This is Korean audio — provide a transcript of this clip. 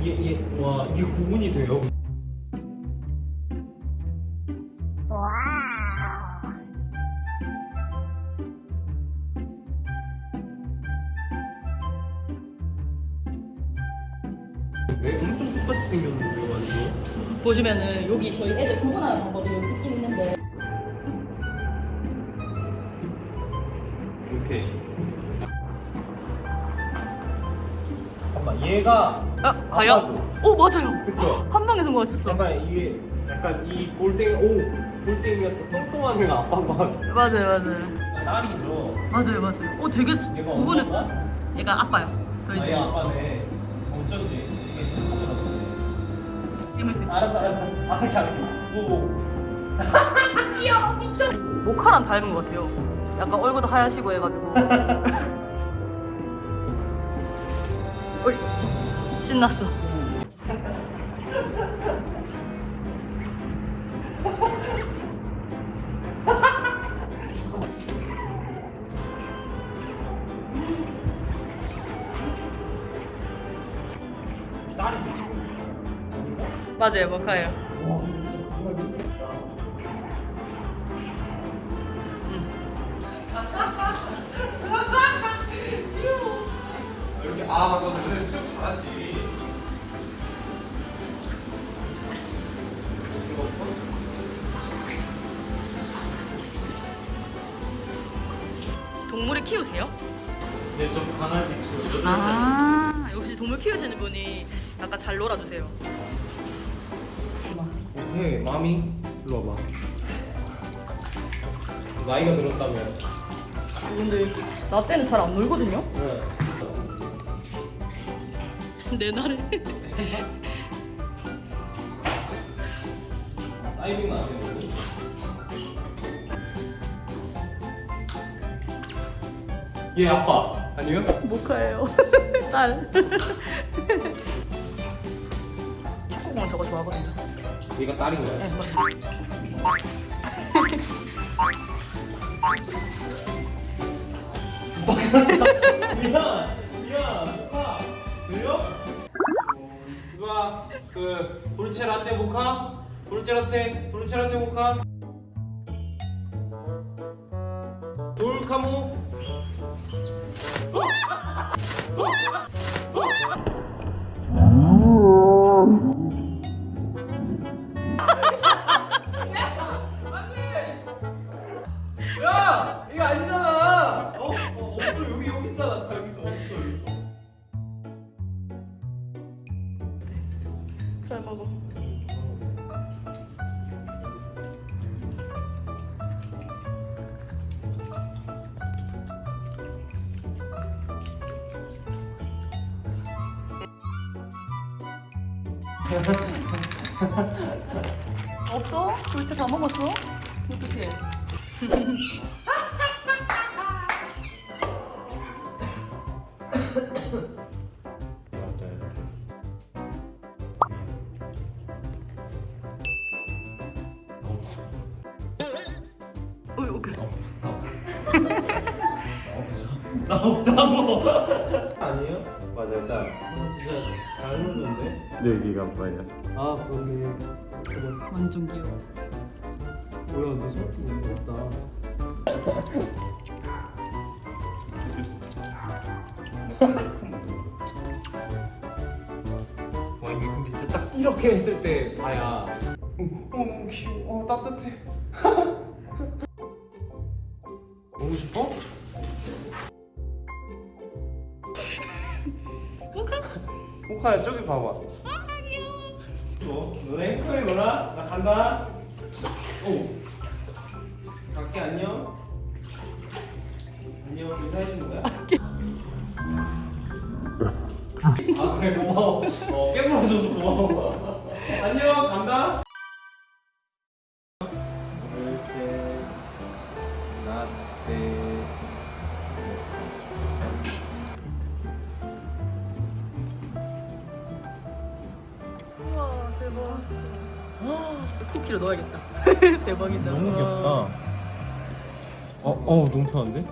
이게, 이게, 와, 이게 구분이 돼요? 왜 엄청 똑같이 생겼는데요, 완전? 보시면은 여기 저희 애들 구분하는 방법이 여기 있는데 얘가. 아 과연? 오 맞아요 그쵸? 한 방에 성공하셨어 약간 이게, 약간 이 골땡이, 오! 골땡이가 또 통통한 애가 아빠인 것 같아. 맞아요 맞아요 딸이죠. 맞아요 맞아요 오 되게 지- 얘가 구분을 엄마인가? 얘가 아빠요 저희 아, 아빠네. 어쩐지. 이게 착하더라고. 힘을 뺐 알았어, 알았어. 아, 그렇게 안 해. 오. 귀여워 미쳐 모카랑 닮은 것 같아요 약간 얼굴도 하얗시고 해가지고 신났어. 맞아요 모카예요 와, 동물을 키우세요? 네, 저 강아지 키워요. 아 역시 동물 키우시는 분이 약간 잘 놀아주세요 네, 마미. 일로 와봐. 나이가 들었다면. 근데 나 때는 잘 안 놀거든요? 네. 내 날에 다이빙 안 해요. 얘 아빠 아니요? 모카예요 딸 축구공 저거 좋아하거든요 얘가 딸인가요? 네 맞아요 미안 미안 모카 들려? 누가 그 돌체 라떼 모카? 돌체 라떼 돌체 라떼 모카? 돌카모? 야! 이거 아니잖아! 어? 어 여기 여기 있잖아 다 여기서 없어 여기서 잘 먹어 없어? 둘째 다 먹었어? 어떡해 어이 오케이 나 없다고 아니에요? 맞아요 딸 아, 진짜 잘 놀던데? 네 여기가 아빠예요. 아 그래. 완전 귀여워 뭐야 너 생각도 없다 와 이게 근데 진짜 딱 이렇게 했을 때 봐야 어, 너무 귀여워 어, 따뜻해 보고 싶어? 호카야 저기 봐봐. 아 귀여워 너네 행복해 놀아 나 간다. 오. 갈게 안녕. 안녕 인사해주는 거야? 아 그래 고마워. 어 깨물어줘서 고마워. 안녕 간다 대박. 쿠키로 넣어야겠다. 대박이다. 너무 귀엽다. 어, 어 너무 편한데?